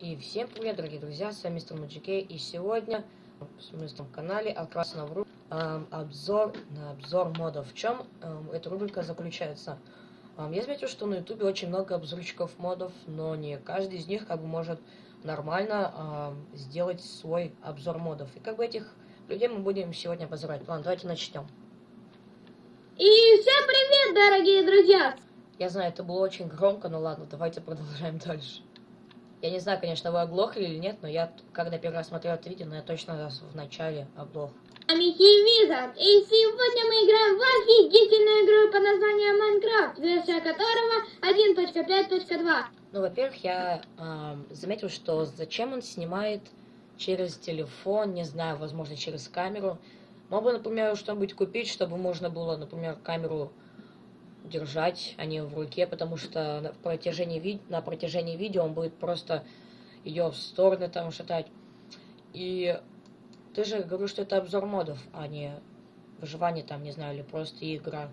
И всем привет, дорогие друзья, с вами мистер Маджикей, и сегодня в моем канале Алкрасна в эм, обзор на обзор модов. В чем эм, эта рубрика заключается? Эм, я заметил, что на ютубе очень много обзорчиков модов, но не каждый из них как бы может нормально эм, сделать свой обзор модов. И как бы этих людей мы будем сегодня обозревать. Ладно, давайте начнем. И всем привет, дорогие друзья! Я знаю, это было очень громко, но ладно, давайте продолжаем дальше. Я не знаю, конечно, вы оглохли или нет, но я, когда первый раз смотрел это видео, но я точно в начале оглох. Амики Визард, и сегодня мы играем в офигительную игру под названием Майнкрафт, версия которого 1.5.2. Ну, во-первых, я э, заметил, что зачем он снимает через телефон, не знаю, возможно, через камеру. Мог бы, например, что-нибудь купить, чтобы можно было, например, камеру держать, а не в руке, потому что на протяжении, ви на протяжении видео он будет просто ее в стороны там шатать. И ты же говоришь, что это обзор модов, а не выживание там, не знаю, или просто игра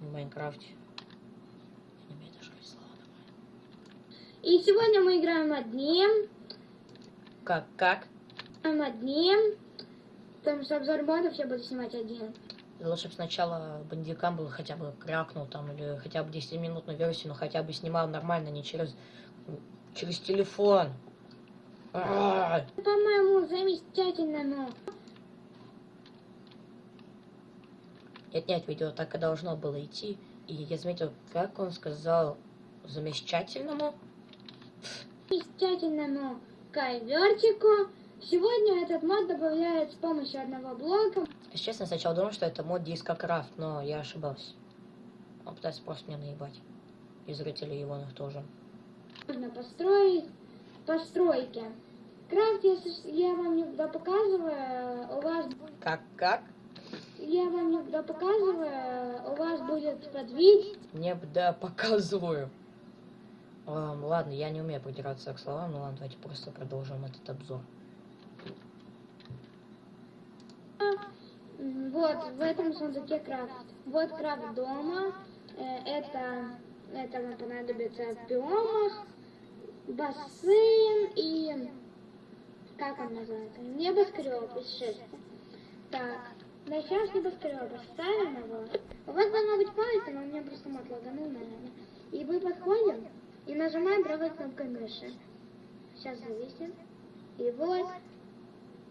в Майнкрафте. И сегодня мы играем одним. Как, как? Одним. Потому что обзор модов я буду снимать один. Лучше бы сначала бандикам был хотя бы крякнул там, или хотя бы 10-минутную версию, но хотя бы снимал нормально, не через, через телефон. По-моему, замечательно, Нет, нет, видео так и должно было идти. И я заметил, как он сказал замечательному. Замечательному ковертику. Сегодня этот мод добавляет с помощью одного блока. Если честно, сначала думал, что это мод дискокрафт, но я ошибался. Он пытается просто меня наебать. И зрители его тоже. Можно построить постройки. Крафт, если я вам никогда показываю, у вас... Как, как? Я вам никогда показываю, у вас будет подвид. Не да показываю. Um, ладно, я не умею придираться к словам, но ладно, давайте просто продолжим этот обзор. Вот, в этом сундуке крафт. Вот крафт дома. Э, это, это нам понадобится в биомах. Бассейн и... Как он называется? Небоскреб из шерсти. Так, начнем с небоскреба. Ставим его. У вас должна быть палец, но у меня просто мат лаганул, наверное. И мы подходим и нажимаем правой кнопкой мыши. Сейчас зависим. И вот.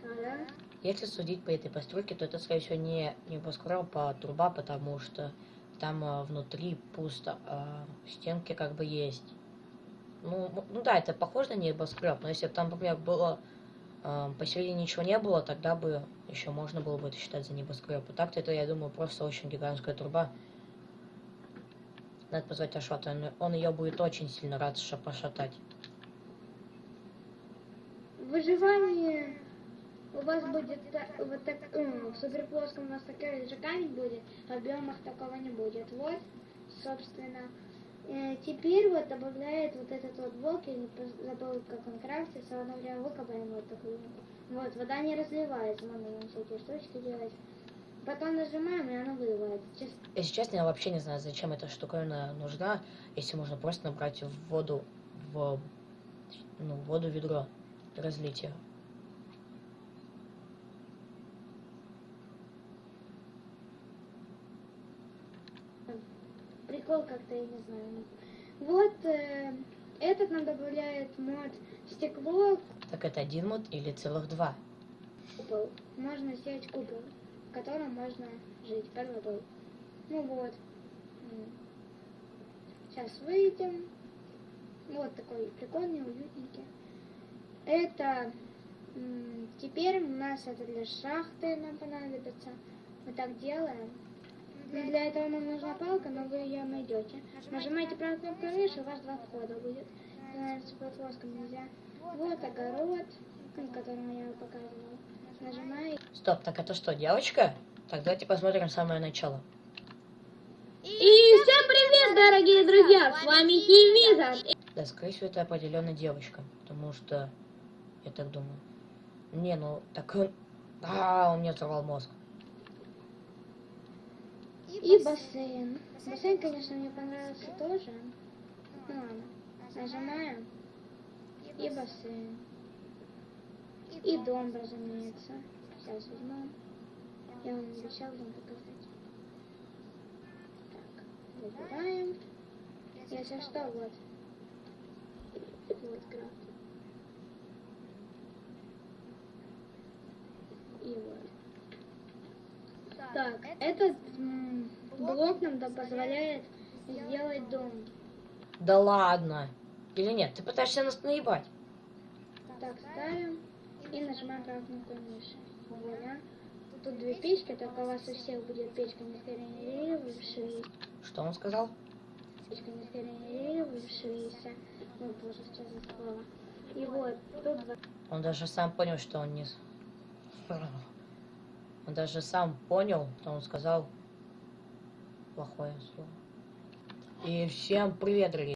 Ага. Если судить по этой постройке, то это, скорее всего, не небоскреб, а труба, потому что там а, внутри пусто, а стенки как бы есть. Ну, ну да, это похоже на небоскреб, но если бы там, например, было а, посередине ничего не было, тогда бы еще можно было бы это считать за небоскреб. И так-то это, я думаю, просто очень гигантская труба. Надо позвать Ашота, он, он ее будет очень сильно рад пошатать. Выживание у вас будет вот так, в суперплоском у вас такая же камень будет, а в биомах такого не будет. Вот, собственно. Э, теперь вот добавляет вот этот вот блок, я не забыл, как он крафтится, одно время выкопаем вот такую. Вот, вода не разливается, можно ему всякие штучки делать. Потом нажимаем, и она выливается. Честно. Если честно, я вообще не знаю, зачем эта штуковина нужна, если можно просто набрать в воду, в ну, воду ведро, разлить ее. Прикол как-то, я не знаю. Вот э, этот нам добавляет мод стекло. Так это один мод или целых два? Купол. Можно сделать купол, в котором можно жить под водой. Ну вот. Сейчас выйдем. Вот такой прикольный, уютненький. Это теперь у нас это для шахты нам понадобится. Мы так делаем. Для этого нам нужна палка, но вы ее найдете. Нажимаете правую кнопку мыши, у вас два входа будет. С плоском нельзя. Вот огород, который я показывала. Нажимаете. Стоп, так это что, девочка? Так, давайте посмотрим самое начало. И всем привет, дорогие друзья! С вами Хивиза. Да, скорее всего, это определенно девочка, потому что я так думаю. Не, ну, так он... А, он мне взорвал мозг. И бассейн. Бассейн, конечно, мне понравился тоже. Ну ладно. Нажимаем. и бассейн. И дом, разумеется. Сейчас возьмем. Я вам обещал вам показать. Так, выбираем. Если что, вот. Вот крафт. И вот. Так, этот блок нам да позволяет сделать дом. Да ладно. Или нет? Ты пытаешься нас наебать? Так, ставим и нажимаем кнопкой мыши. Вуаля. Тут две печки, только у вас у всех будет печка не скорее Что он сказал? печка не скорее Ой, боже, что за слово. И вот, тут два Он даже сам понял, что он не... Он даже сам понял, что он сказал плохое слово. И всем привет, дорогие